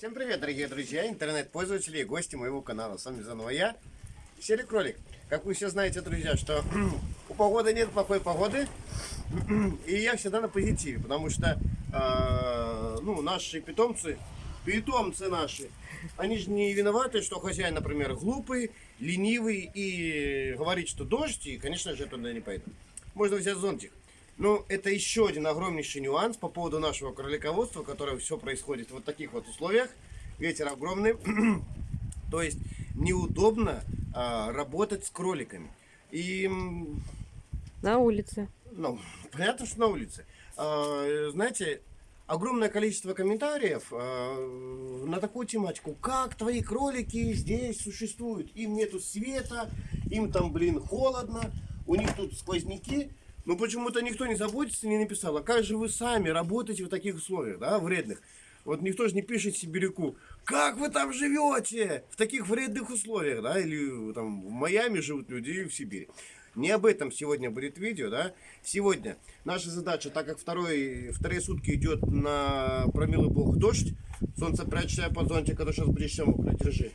Всем привет, дорогие друзья, интернет-пользователи и гости моего канала. С вами заново я, Серый Кролик. Как вы все знаете, друзья, что у погоды нет плохой погоды, и я всегда на позитиве, потому что э, ну, наши питомцы, питомцы наши, они же не виноваты, что хозяин, например, глупый, ленивый и говорит, что дождь, и, конечно же, туда не пойду. Можно взять зонтик. Ну, это еще один огромнейший нюанс по поводу нашего кролиководства, которое все происходит в вот таких вот условиях. Ветер огромный. То есть неудобно а, работать с кроликами. И... На улице. Ну, понятно, что на улице. А, знаете, огромное количество комментариев а, на такую тематику. Как твои кролики здесь существуют? Им нету света, им там, блин, холодно, у них тут сквозняки. Но почему-то никто не заботится, не написал, а как же вы сами работаете в таких условиях, да, вредных. Вот никто же не пишет сибиряку, как вы там живете в таких вредных условиях, да, или там в Майами живут люди, в Сибири. Не об этом сегодня будет видео, да. Сегодня наша задача, так как второй, вторые сутки идет на промилый бог дождь, солнце прячься под зонтик, а то сейчас будешь все держи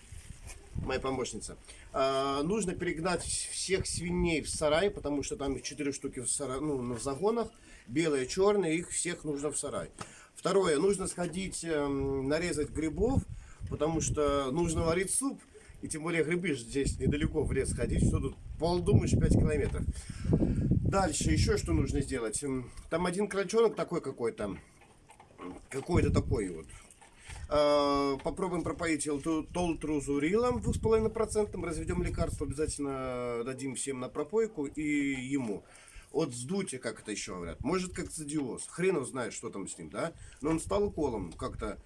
моя помощница. А, нужно перегнать всех свиней в сарай, потому что там их 4 штуки в, сарай, ну, в загонах, белые, черные, их всех нужно в сарай. Второе, нужно сходить, э, нарезать грибов, потому что нужно варить суп. И тем более грибы здесь недалеко в лес ходить, что тут полдумаешь 5 километров. Дальше еще что нужно сделать. Там один крольчонок такой какой-то, какой-то такой вот, попробуем пропоить толтрузурилом 2,5%. Разведем лекарство, обязательно дадим всем на пропойку и ему. От сдутия, как это еще говорят. Может как цидиоз. Хрен знает, что там с ним, да? Но он стал уколом как-то.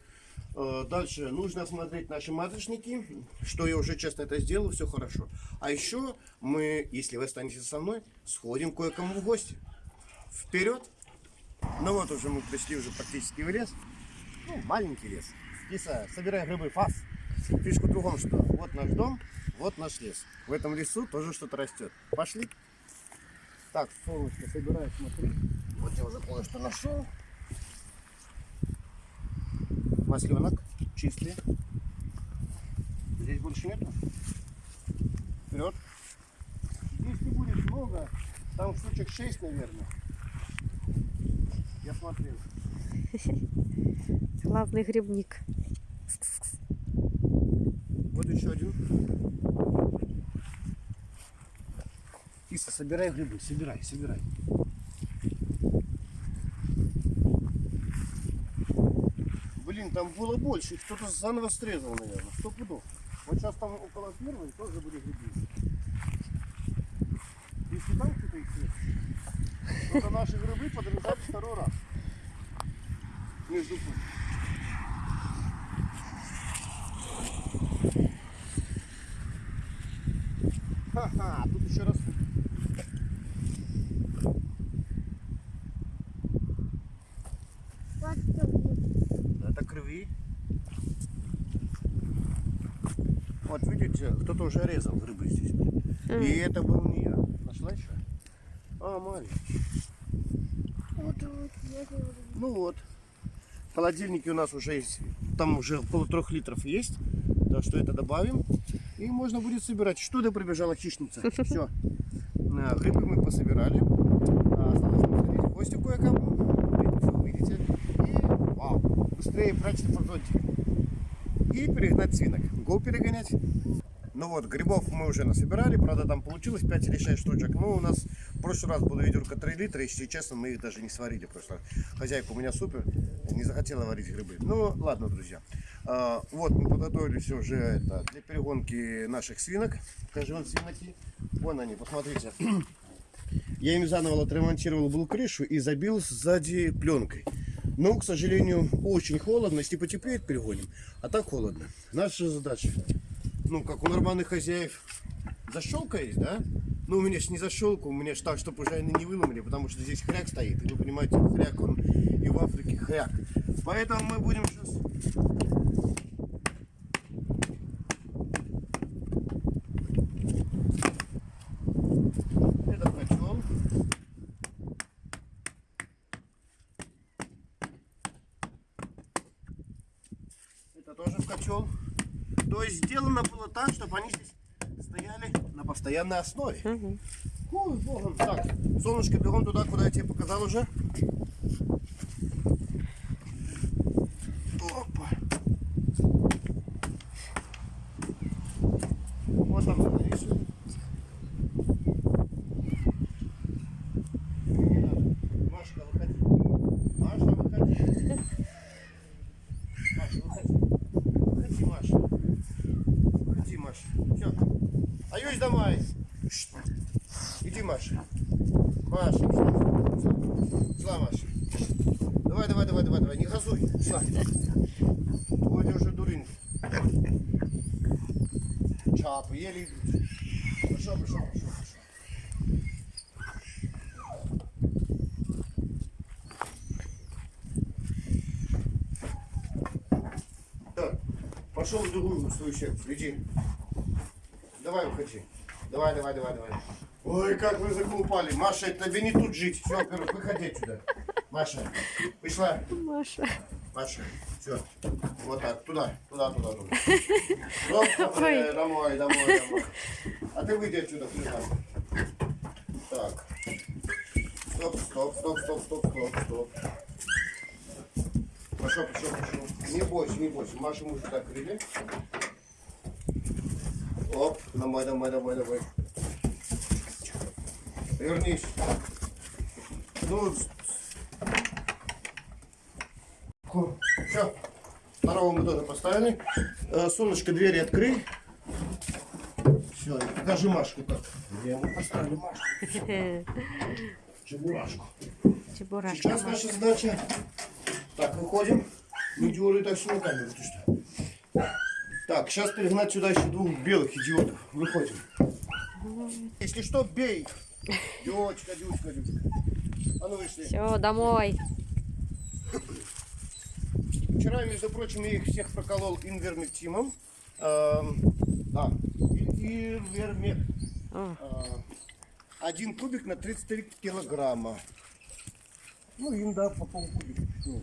Э, дальше нужно осмотреть наши маточники, что я уже честно это сделал, все хорошо. А еще мы, если вы останетесь со мной, сходим кое-кому в гости. Вперед! Ну вот уже мы пришли уже практически в лес. Ну, маленький лес. Киса, собирай грибы, фас. Фишка в другом, что вот наш дом, вот наш лес. В этом лесу тоже что-то растет. Пошли. Так, солнышко собираю, смотри. Вот я уже кое-что нашел. Масленок чистый. Здесь больше нету. Вперед. Здесь не будет много. Там штучек 6, наверное. Я смотрел. Главный грибник. Вот еще один. Киса, собирай грибы, собирай, собирай. Блин, там было больше, кто-то заново срезал, наверное, сто пудов. Вот сейчас там около первой тоже были грибы. Если там кто-то их срезал, то наши грибы подрезали второй раз. Между прочим. Ха-ха, тут еще раз. Это крови. Вот видите, кто-то уже резал грибы здесь. Mm. И это был не я. Нашла еще? А, маленький. Ну вот. В холодильнике у нас уже есть, там уже около трех литров есть. Так что это добавим. И можно будет собирать. Что ты прибежала хищница? Все. Грибы мы пособирали. А, осталось посмотреть гости кое-кому. Это все увидите. И вау, быстрее прячься под зонтик. И перегнать свинок. Го перегонять. Ну вот, грибов мы уже насобирали, правда там получилось 5 или 6 штучек. Но у нас в прошлый раз было ведерко 3 литра, если честно, мы их даже не сварили. Просто хозяйка у меня супер, не захотела варить грибы. Ну ладно, друзья. А, вот мы подготовили все уже это, для перегонки наших свинок. Покажи вам свиноки. Вон они, посмотрите. Я им заново отремонтировал был крышу и забил сзади пленкой. Но, к сожалению, очень холодно. Если потеплеет, перегоним. А так холодно. Наша задача ну, как у нормальных хозяев, защелка есть, да? Ну, у меня ж не защелка, у меня ж так, чтобы уже не выломали, потому что здесь хряк стоит. И вы понимаете, хряк, он и в Африке хряк. Поэтому мы будем сейчас... Это качон. Это Это тоже в котел. То есть сделано было так, чтобы они здесь стояли на постоянной основе. Мгм. Ой, богом. Так, солнышко, бегом туда, куда я тебе показал уже. Опа. Вот там становись. Не надо. Машка, выходи. Маша, выходи. Маша, выходи. Выходи, Маша. Выходи, Маша. Все. Аюсь домой. Шт. Иди, Маша. Маша, шла, шла, Маша. Давай, давай, давай, давай, давай, не газуй. Шла. Ой, уже дурень. Чапы, еле идут. Пошел, пошел, пошел, пошел. Пошел в другую свою секцию, иди. Давай, уходи. Давай, давай, давай, давай. Ой, как вы заколупали. Маша, тебе не тут жить. Все, во-первых, выходи отсюда. Маша, пришла. Маша. Маша, все. Вот так, туда, туда, туда, туда. Стоп, э, домой, домой, домой. А ты выйди отсюда, пришла. Так. Стоп, стоп, стоп, стоп, стоп, стоп, стоп. Пошел, пошел, пошел. Не бойся, не бойся. Маша, мы сюда крыли. Оп, домой, домой, домой, домой. Вернись. Ну, все. Второго мы тоже поставили. Э, Солнышко, двери открой. Все, покажи Машку как. Где мы поставили Машку? Чебурашку. Чебурашка. Сейчас наша задача. Так, выходим. Не дюры так все на камеру, ты что? Так, сейчас перегнать сюда еще двух белых идиотов. Выходим. Если что, бей. Дючка, дючка, дючка. А ну вышли. Все, домой. Вчера, между прочим, я их всех проколол инвермектимом. Эм, да, инвермек. О, Э, Один кубик на 33 килограмма. Ну, им, да, по полкубика. пошел.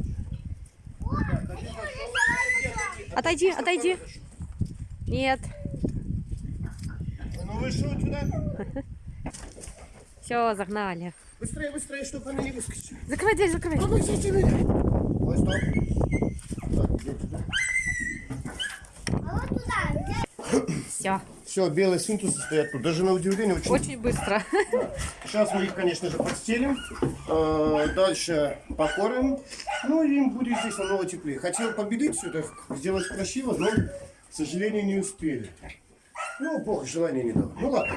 Отойди, отойди. Нет. Ну, вышел отсюда. Все, загнали. Быстрее, быстрее, чтобы они не выскочили. Закрывай дверь, закрывай. Помогите меня. Ой, стоп. Так. Все. Все, белые свинтусы стоят тут. Даже на удивление очень Очень быстро. Сейчас мы их, конечно же, подстелим. Э, Дальше покормим. Ну и им будет здесь намного теплее. Хотел победить все это, сделать красиво, но, к сожалению, не успели. Ну, Бог желания не дал. Ну ладно.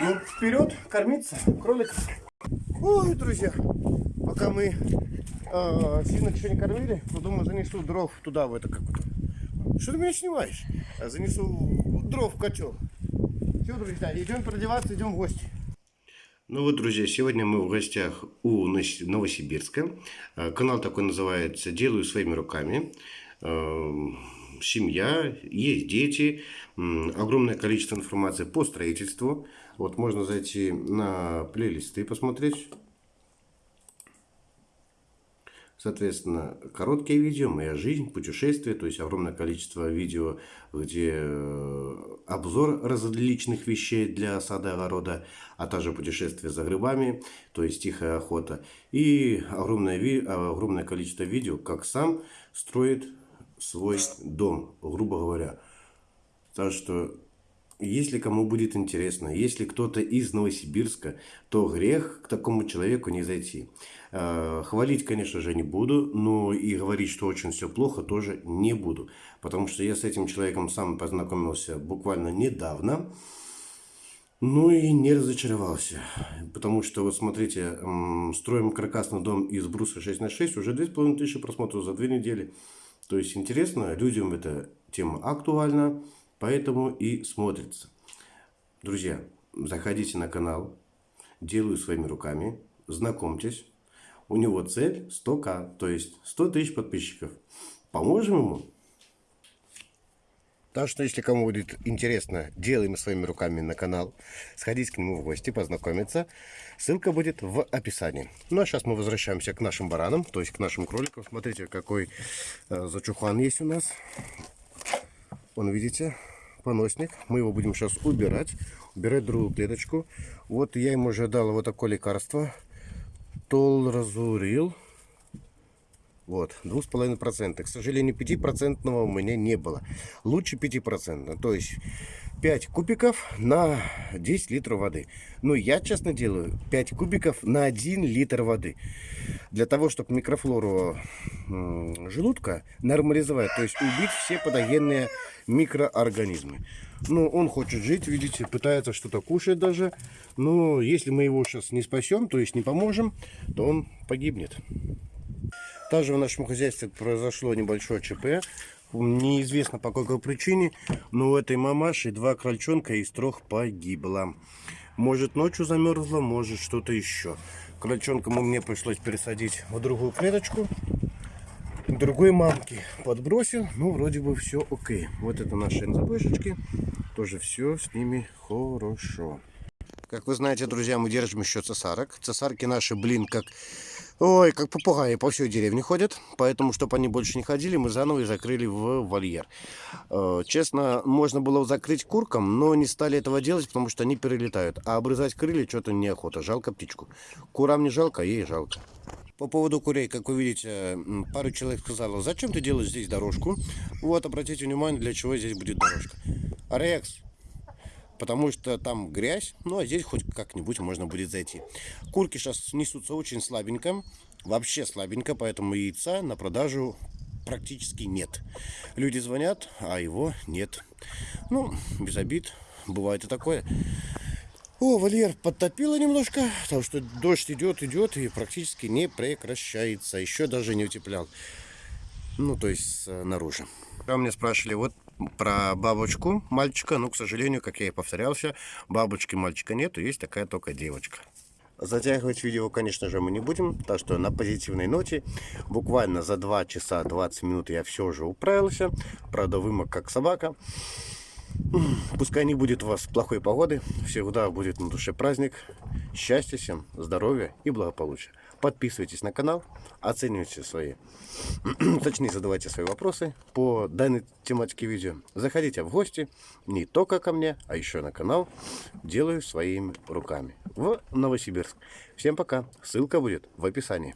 Ну, вперед, кормиться кролик. Ой, друзья, пока мы э, свинок еще не кормили, то думаю, занесу дров туда, в это как Что ты меня снимаешь? А Занесу дров в котел. Все, друзья, идем продеваться, идем в гости. Ну вот, друзья, сегодня мы в гостях у Новос- Новосибирска. Э, Канал такой называется «Делаю своими руками». Семья, есть дети, огромное количество информации по строительству. Вот можно зайти на плейлисты и посмотреть. Соответственно, короткие видео, моя жизнь, путешествия, то есть огромное количество видео, где э, обзор различных вещей для сада и огорода, а также путешествия за грибами, то есть тихая охота. И огромное, огромное количество видео, как сам строит свой дом, грубо говоря. Так что, если кому будет интересно, если кто-то из Новосибирска, то грех к такому человеку не зайти. Э, Хвалить, конечно же, не буду, но и говорить, что очень все плохо, тоже не буду. Потому что я с этим человеком сам познакомился буквально недавно. Ну и не разочаровался. Потому что, вот смотрите, строим каркасный дом из бруса 6 на 6, уже 2500 просмотров за две недели. То есть интересно, людям эта тема актуальна, поэтому и смотрится. Друзья, заходите на канал, делаю своими руками, знакомьтесь. У него цель 100к, то есть 100 тысяч подписчиков. Поможем ему? Так что, если кому будет интересно, делаем своими руками на канал, сходить к нему в гости, познакомиться. Ссылка будет в описании. Ну а сейчас мы возвращаемся к нашим баранам, то есть к нашим кроликам. Смотрите, какой э, зачухан есть у нас. Вон, видите, поносник. Мы его будем сейчас убирать. Убирать другую клеточку. Вот я ему уже дал вот такое лекарство. Толразурил. Вот, 2,5%. К сожалению, 5% у меня не было. Лучше 5%. То есть 5 кубиков на 10 литров воды. Ну, я честно делаю 5 кубиков на 1 литр воды. Для того, чтобы микрофлору желудка нормализовать. То есть убить все подогенные микроорганизмы. Ну, он хочет жить, видите, пытается что-то кушать даже. Но если мы его сейчас не спасем, то есть не поможем, то он погибнет. Также в нашем хозяйстве произошло небольшое ЧП. Неизвестно по какой причине, но у этой мамаши два крольчонка из трех погибло. Может ночью замерзла, может что-то еще. Крольчонкам мне пришлось пересадить в другую клеточку. Другой мамки подбросил, ну вроде бы все окей. Вот это наши НЗБшечки, тоже все с ними хорошо. Как вы знаете, друзья, мы держим еще цесарок. Цесарки наши, блин, как Ой, как попугаи по всей деревне ходят. Поэтому, чтобы они больше не ходили, мы заново их закрыли в вольер. Э, честно, можно было закрыть куркам, но не стали этого делать, потому что они перелетают. А обрезать крылья что-то неохота. Жалко птичку. Курам не жалко, а ей жалко. По поводу курей, как вы видите, пару человек сказала, зачем ты делаешь здесь дорожку? Вот, обратите внимание, для чего здесь будет дорожка. Рекс, потому что там грязь, ну а здесь хоть как-нибудь можно будет зайти. Курки сейчас несутся очень слабенько, вообще слабенько, поэтому яйца на продажу практически нет. Люди звонят, а его нет. Ну, без обид, бывает и такое. О, вольер подтопило немножко, потому что дождь идет, идет и практически не прекращается. Еще даже не утеплял. Ну, то есть снаружи. Там мне спрашивали, вот про бабочку мальчика. Но, к сожалению, как я и повторялся, бабочки мальчика нету, есть такая только девочка. Затягивать видео, конечно же, мы не будем, так что на позитивной ноте буквально за 2 часа 20 минут я все же управился. Правда, вымок как собака. Пускай не будет у вас плохой погоды, всегда будет на душе праздник. Счастья всем, здоровья и благополучия. Подписывайтесь на канал, оценивайте свои, точнее задавайте свои вопросы по данной тематике видео. Заходите в гости не только ко мне, а еще на канал. Делаю своими руками в Новосибирск. Всем пока. Ссылка будет в описании.